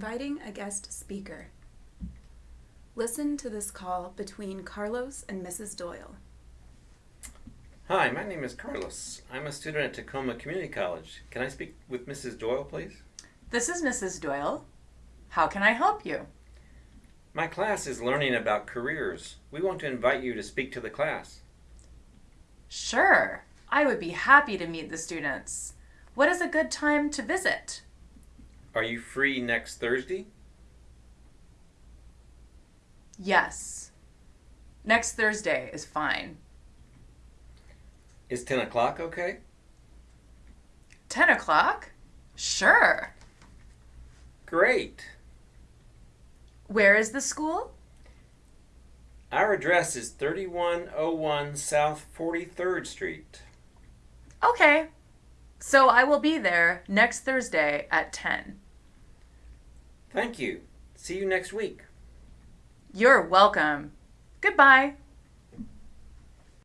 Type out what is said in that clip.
inviting a guest speaker. Listen to this call between Carlos and Mrs. Doyle. Hi, my name is Carlos. I'm a student at Tacoma Community College. Can I speak with Mrs. Doyle, please? This is Mrs. Doyle. How can I help you? My class is learning about careers. We want to invite you to speak to the class. Sure, I would be happy to meet the students. What is a good time to visit? Are you free next Thursday? Yes. Next Thursday is fine. Is 10 o'clock okay? 10 o'clock? Sure. Great. Where is the school? Our address is 3101 South 43rd Street. Okay. So I will be there next Thursday at 10. Thank you. See you next week. You're welcome. Goodbye.